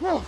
What's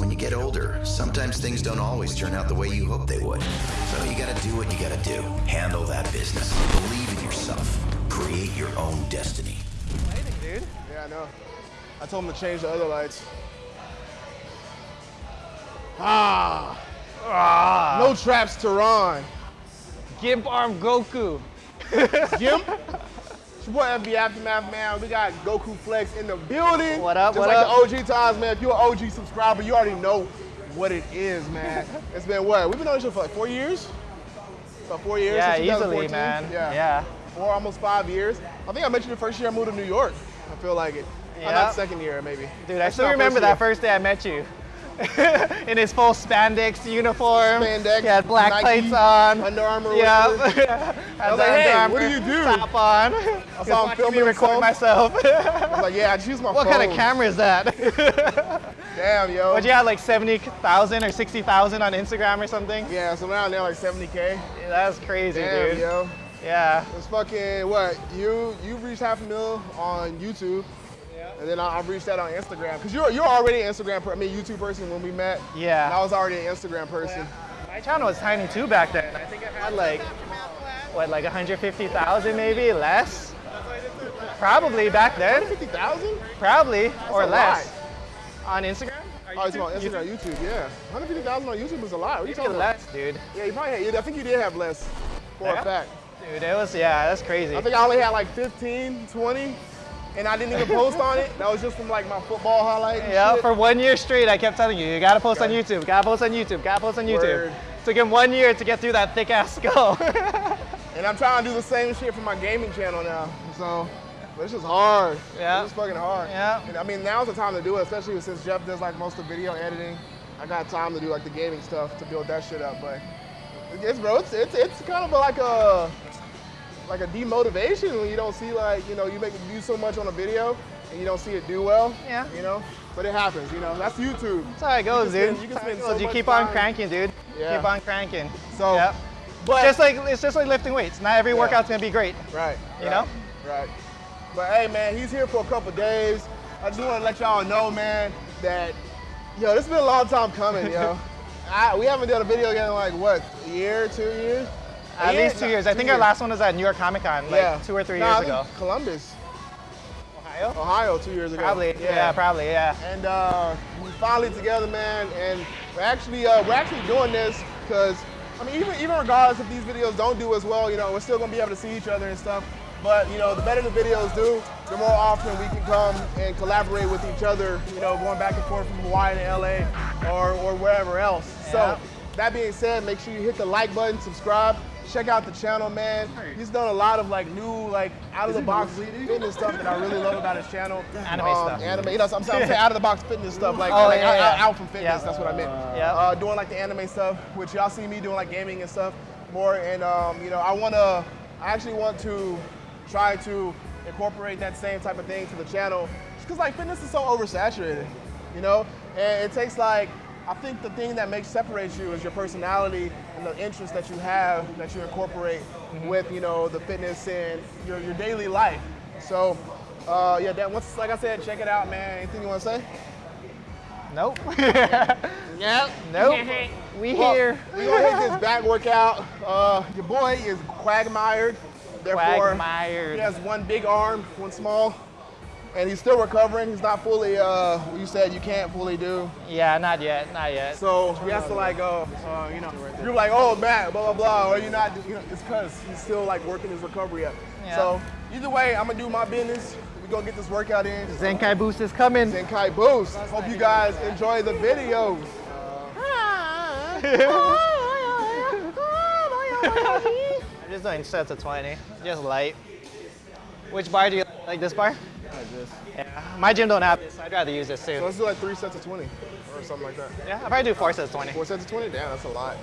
when you get older, sometimes things don't always turn out the way you hope they would. So you gotta do what you gotta do. Handle that business. Believe in yourself. Create your own destiny. Lighting, dude. Yeah, I know. I told him to change the other lights. Ah. Ah. No traps, Tehran. Gimp arm Goku. Gimp. Boy FB Aftermath, man. We got Goku Flex in the building. What up, Just what like up? the OG times, man. If you're an OG subscriber, you already know what it is, man. it's been what? We've been on this show for like four years? About four years? Yeah, easily, 2014? man. Yeah. Yeah. Four, almost five years. I think I mentioned the first year I moved to New York. I feel like it. Yeah. not second year, maybe. Dude, I That's still remember that first day I met you. In his full spandex uniform. Spandex, He had black Nike, plates on. Under Armour. Yeah. I was like, hey, what do you do? Top on. I saw him filming me record myself. I was like, yeah, I just use my phone. what phone. kind of camera is that? Damn, yo. But you had like 70,000 or 60,000 on Instagram or something? Yeah, so around there like 70k. Yeah, That's crazy, Damn, dude. yo. Yeah. It's fucking what? You you reached half a mil on YouTube. And then I, I've reached that on Instagram. Cause you're you're already an Instagram per, I mean YouTube person when we met. Yeah. And I was already an Instagram person. My channel was tiny too back then. I think I had like, what, like 150,000 maybe, less? Probably back then. 150,000? Probably, or a less. On Instagram? Or Oh, it's about YouTube? Instagram, YouTube, yeah. 150,000 on YouTube is a lot. What are you talking about? less, dude. Yeah, you probably had, I think you did have less for Yeah? a fact. Dude, it was, yeah, that's crazy. I think I only had like 15, 20, and I didn't even post on it. That was just from like my football highlight. Yeah, shit. for one year straight, I kept telling you, you gotta post on YouTube, gotta post on YouTube, gotta post on YouTube. Word. Took him one year to get through that thick ass skull. And I'm trying to do the same shit for my gaming channel now. So, but it's just hard. Yeah. It's fucking hard. Yeah. And I mean, now's the time to do it, especially since Jeff does like most of the video editing. I got time to do like the gaming stuff to build that shit up. But it's bro, it's it's, it's kind of like a like a demotivation when you don't see like you know you make do so much on a video and you don't see it do well. Yeah. You know, but it happens. You know, that's YouTube. That's how it goes, You dude. spend- you can That's how it spend so you keep on time. cranking, dude. Yeah. Keep on cranking. So, Yep. but just like it's just like lifting weights. Not every Yeah. workout's gonna be great. Right. You right, know? Right. But hey, man, he's here for a couple days. I just want to let y'all know, man, that yo, this has been a long time coming, yo. I, we haven't done a video again in like what, a year, two years? At A year? least two No, years. I think our last one was at New York Comic Con, like yeah. two or three I years ago. Columbus, Ohio? Ohio, two years ago. Probably. Yeah. probably. Yeah. And uh, we finally together, man. And we're actually uh, we're actually doing this because I mean, even even regardless if these videos don't do as well, you know, we're still gonna be able to see each other and stuff. But you know, the better the videos do, the more often we can come and collaborate with each other. You know, going back and forth from Hawaii to LA or or wherever else. Yeah. So that being said, make sure you hit the like button, subscribe. Check out the channel, man. He's done a lot of like new, like out of the box fitness stuff that I really love about his channel. Anime Um, stuff. Anime, you know, I'm, I'm saying out of the box fitness stuff, like, Oh, like yeah, out, yeah. out from fitness. Yeah. That's what I meant. Yeah. Uh, doing like the anime stuff, which y'all see me doing like gaming and stuff more. And um, you know, I wanna, I actually want to try to incorporate that same type of thing to the channel, just cause like fitness is so oversaturated, you know. And it takes like, I think the thing that makes separates you is your personality and the interests that you have that you incorporate Mm-hmm. with, you know, the fitness and your, your daily life. So, uh, yeah, that once, like I said, check it out, man. Anything you want to say? Nope. Yep. nope. we Well, here. we gonna hit this back workout. Uh, your boy is quagmired. Therefore, Quagmired. he has one big arm, one small. And he's still recovering. He's not fully. Uh, you said you can't fully do. Yeah, not yet, not yet. So he has to like go. Uh, you know, you're like, oh Matt, blah blah blah, or you're not. You know, it's because he's still like working his recovery up. Yeah. So either way, I'm gonna do my business. We gonna get this workout in. Zenkai Boost is coming. Zenkai Boost. Hope you guys enjoy the videos. I'm just doing sets of 20, just light. Which bar do you like? This bar? Like this. Yeah. My gym don't have this. I'd rather use this So let's do like three sets of 20 or something like that. Yeah, I'll probably do four sets of 20. Four sets of 20? Damn, that's a lot.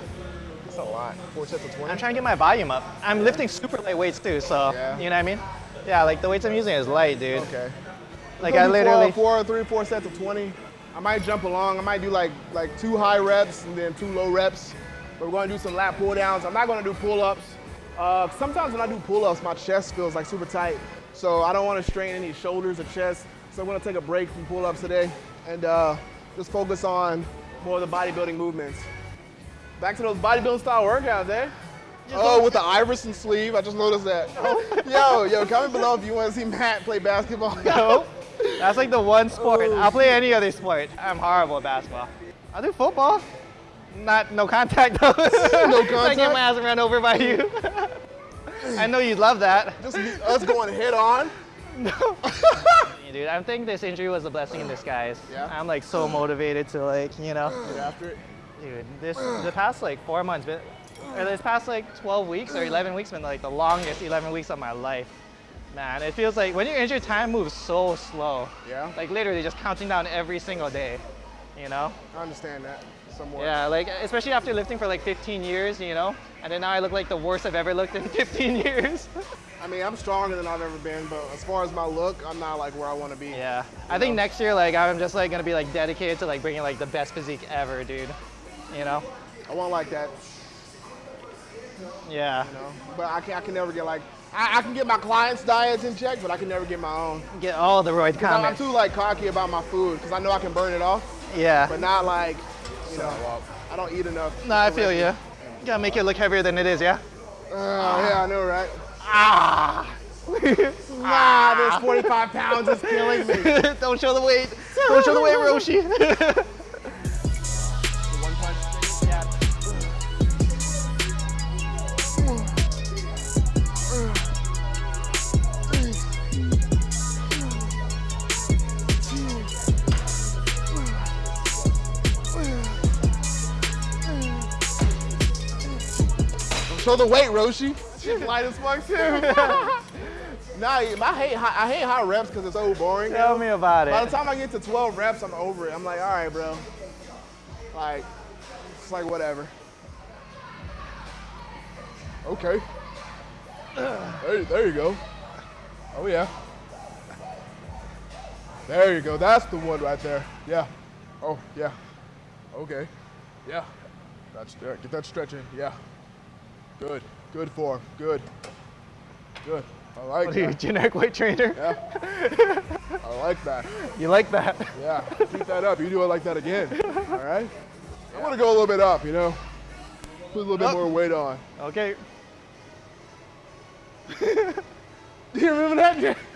That's a lot. Four sets of 20? I'm trying to get my volume up. I'm lifting super light weights too, so Yeah. you know what I mean? Yeah, like the weights I'm using is light, dude. Okay. Like I literally. four, four, three, four sets of 20. I might jump along. I might do like like two high reps and then two low reps. But we're going to do some lat pull downs. I'm not going to do pull ups. Uh, sometimes when I do pull ups, my chest feels like super tight. So I don't want to strain any shoulders or chest. So I'm going to take a break from pull ups today and uh, just focus on more of the bodybuilding movements. Back to those bodybuilding style workouts, eh? Oh, with the Iverson sleeve. I just noticed that. yo, yo, comment below if you want to see Matt play basketball. No. That's like the one sport. Oh, I'll play any other sport. I'm horrible at basketball. I'll do football. Not no contact though. no contact. I get my ass run over by you. I know you'd love that. Just us going head on. No. Dude, I think this injury was a blessing in disguise. Yeah? I'm like so motivated to like, you know, Get after it. dude, this the past like four months, been, or this past like 12 weeks or 11 weeks been like the longest 11 weeks of my life. Man, it feels like when you're injured, time moves so slow. Yeah. Like literally just counting down every single day, you know? I understand that somewhat. Yeah, like especially after lifting for like 15 years, you know? And then now I look like the worst I've ever looked in 15 years. I mean, I'm stronger than I've ever been, but as far as my look, I'm not like where I want to be. yeah. I think next year, like I'm just like gonna be like dedicated to like bringing like the best physique ever, dude. You know? I want like that, Yeah. you know. But I can, I can never get like, I, I can get my clients' diets in check, but I can never get my own. Get all the roid 'Cause I'm, I'm too like cocky about my food because I know I can burn it off, Yeah. but not like, you know, I don't eat enough. No, I feel you. You gotta make it look heavier than it is, yeah? Uh, yeah, I know, right? Ah! Ah, this 45 pounds is killing me. Don't show the weight. Don't show the weight, Roshi. Show the weight, Roshi. She's light as fuck too. nah, I hate high, I hate high reps because it's so boring. Tell me about it. By the time I get to 12 reps, I'm over it. I'm like, all right, bro. Like, it's like whatever. Okay. There, there you go. Oh yeah. There you go. That's the one right there. Yeah. Oh yeah. Okay. Yeah. That's there. Get that stretch in. Yeah. Good. Good form. Good. Good. I like What are you, that. generic weight trainer? Yeah. I like that. You like that? Yeah, keep that up. You do it like that again. All right? I'm gonna go a little bit up, you know? Put a little bit Up. more weight on. Okay. Do you remember that?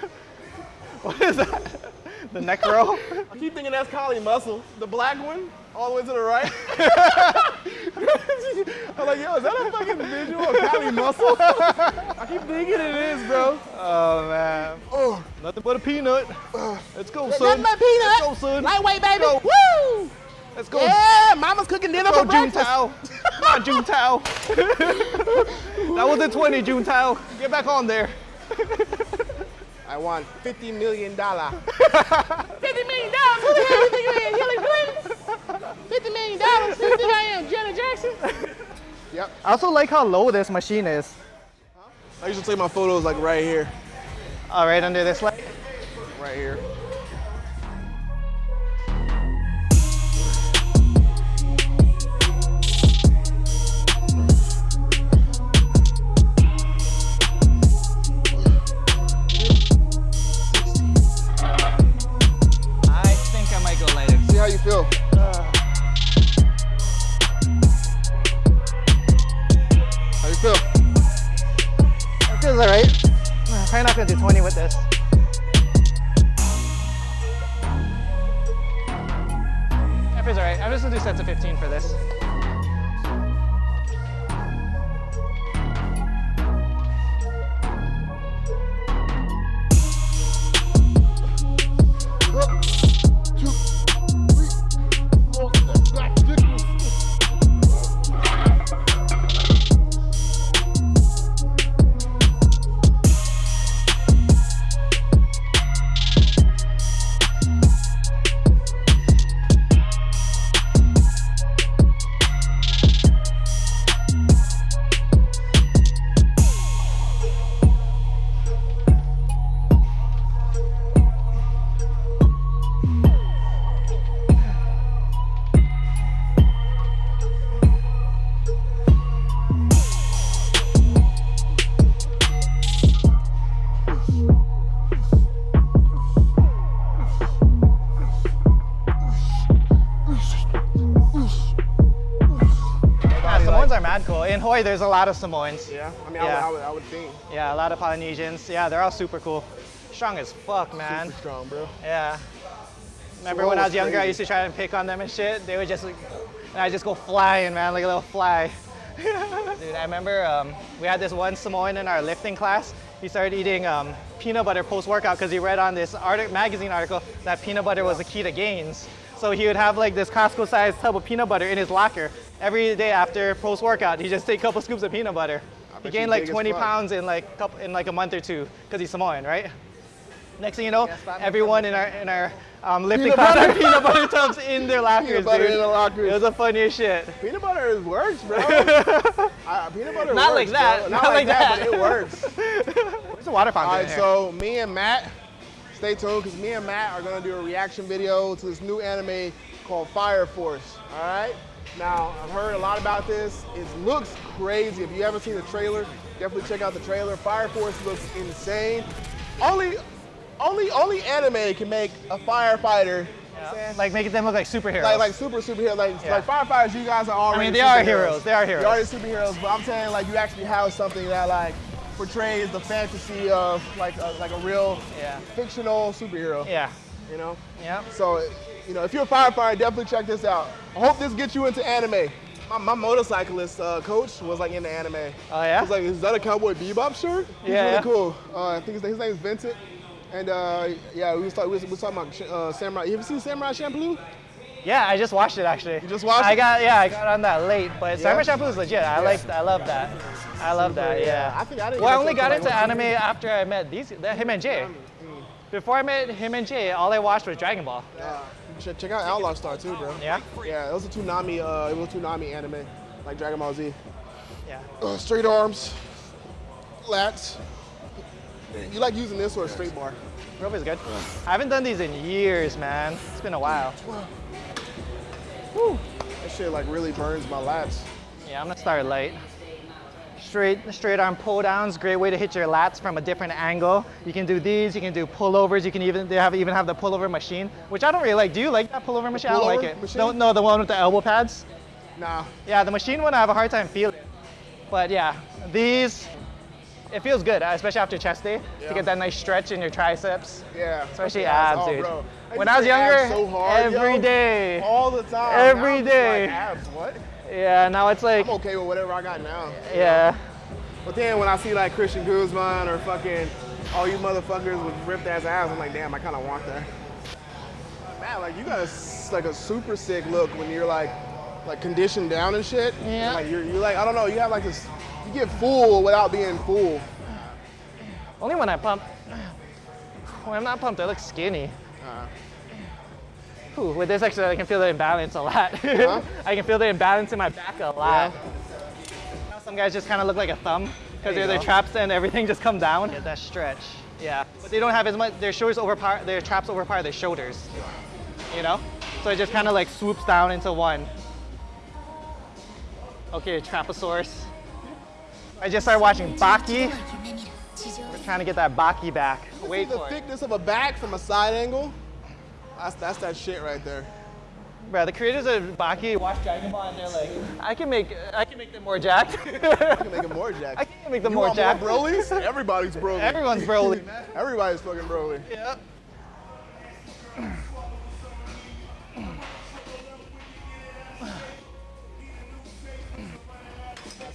What is that? The neck row? I keep thinking that's Cali Muscle, the black one, all the way to the right. I'm like, yo, is that a fucking visual of Cali Muscle? I keep thinking it is, bro. Oh, man. Oh. Nothing but a peanut. Uh. Let's go, son. Nothing but peanut. Let's go, son. Lightweight, baby. Go. Woo! Let's go. Yeah, mama's cooking dinner Let's go, for June breakfast. Tao. June Tao. that was a 20, June Tao. Get back on there. I want $50 million. $50 million? Who the hell are Hillary Clinton? $50 million, 60 I Jenna Jackson. Yep. I also like how low this machine is. I usually take my photos like right here. All right, under this light? Right here. I think I might go later. See how you feel. feels alright. I'm probably not gonna do 20 with this. That feels alright. I'm just gonna do sets of 15 for this. Mad cool. In Hawaii, there's a lot of Samoans. Yeah, I mean, Yeah. I, would, I, would, I would think. Yeah, a lot of Polynesians. Yeah, they're all super cool. Strong as fuck, man. Super strong, bro. Yeah. Remember when I was younger, I used to try and pick on them and shit. They would just, like, and I just go flying, man, like a little fly. Dude, I remember um, we had this one Samoan in our lifting class. He started eating um, peanut butter post-workout because he read on this artic- magazine article that peanut butter was the key to gains. So he would have like this Costco-sized tub of peanut butter in his locker every day after post-workout. He just take a couple scoops of peanut butter. He gained like 20 pounds in like couple, in like a month or two because he's Samoan, right? Next thing you know, Yeah, stop everyone in our in our um, lifting Peanut class butter. had peanut butter tubs in their lockers, butter dude. in the lockers. It was the funniest shit. Peanut butter is works, bro. I, peanut butter Not works, like that, bro. not Not, like like that, that. but it works. There's a water All fountain right, in so me and Matt, stay tuned because me and Matt are gonna do a reaction video to this new anime called Fire Force. All right. Now I've heard a lot about this. It looks crazy. If you haven't seen the trailer, definitely check out the trailer. Fire Force looks insane. Only, only, only anime can make a firefighter. you know what I'm saying? like making them look like superheroes. like like super superhero like Yeah. like firefighters you guys are already I mean, they are heroes, they are heroes. You're already superheroes but I'm saying like you actually have something that like portrays the fantasy of like a, like a real Yeah. fictional superhero yeah. you know Yeah. so you know if you're a firefighter definitely check this out I hope this gets you into anime my, my motorcyclist uh, coach was like into anime Oh yeah. Was like, is that a Cowboy Bebop shirt? He's Yeah, really yeah. cool. Uh, I think his, his name is Vincent. And uh, yeah, we was, talk, we, was, talking about uh, Samurai. You ever seen Samurai Champloo? yeah, I just watched it actually. You just watched I it? got yeah, I got on that late, but Yeah? Samurai Champloo is legit. I like I love that. I love that. Yeah. I think I didn't Well, I only got into like, anime after I met these the, him and Jay. Before I met him and Jay, all I watched was Dragon Ball. Check, check out Outlaw Star too, bro. Yeah. Yeah, it was a Toonami. Uh, it was a Toonami anime, like Dragon Ball Z. Yeah. Uh, straight arms, lats. You like using this or a straight bar? Rope is good. I haven't done these in years, man. It's been a while. That shit like really burns my lats. Yeah, I'm gonna start light. Straight, straight arm pull downs, great way to hit your lats from a different angle. You can do these, you can do pullovers, you can even, they have even have the pullover machine, which I don't really like. Do you like that pullover machine? I don't like it. machine? No, no, the one with the elbow pads. Nah, Yeah, the machine one I have a hard time feeling. But yeah, these, it feels good, uh, especially after chest day, Yeah. to get that nice stretch in your triceps. yeah. Especially abs, oh, dude. bro. When I was younger, so hard, every yo. day. all the time. Every day. Like, abs, what? Yeah, now it's like, I'm okay with whatever I got now. yeah. But then when I see like Christian Guzman or fucking all you motherfuckers with ripped ass abs, I'm like, damn, I kind of want that. Man, like you got a, like a super sick look when you're like like conditioned down and shit. Yeah. Like you're, you're like I don't know, you have like this, you get full without being full. Only when I pump. When I'm not pumped, I look skinny. Uh-huh. Ooh, with this exercise, I can feel the imbalance a lot. Huh? I can feel the imbalance in my back a lot. Now Some guys just kind of look like a thumb because There they're their traps and everything just come down. Get that stretch. Yeah, but they don't have as much. Their shoulders overpower. Their traps overpower their shoulders. You know, so it just kind of like swoops down into one. Okay, Traposaurus. I just started watching Baki. We're trying to get that Baki back. Wait the thickness of a back from a side angle. That's, that's that shit right there. Bro, the creators of Baki watch Dragon Ball and they're like, I can make, I can make them more jacked. I can make them more jacked. I can make them you more want jacked. More Broly's? Everybody's Broly. Everyone's Broly. Everybody's fucking Broly. Yep.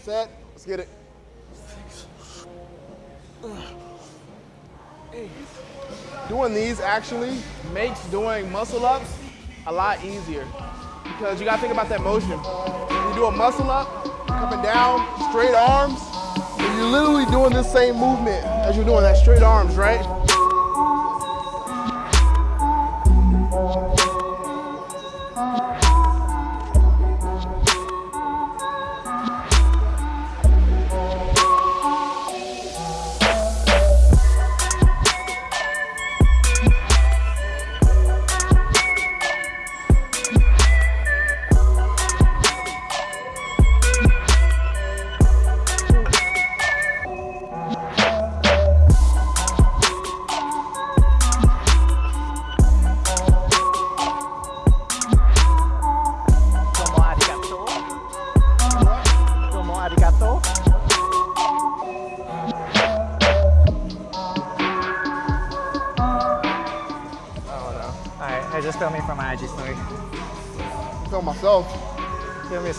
Set. Let's get it. Doing these actually makes doing muscle ups a lot easier because you gotta think about that motion. When you do a muscle up, coming down, straight arms, and you're literally doing the same movement as you're doing that straight arms, right?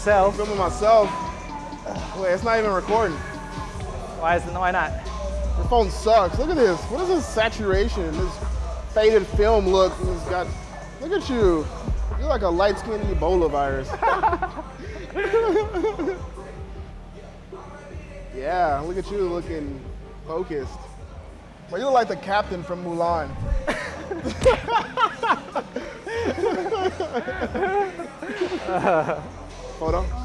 Yourself. Filming myself. Wait, it's not even recording. Why is it, why not? Your phone sucks. Look at this. What is this saturation? This faded film look. It's got. Look at you. You're like a light-skinned Ebola virus. yeah, look at you looking focused. Well, you look like the captain from Mulan. الحرة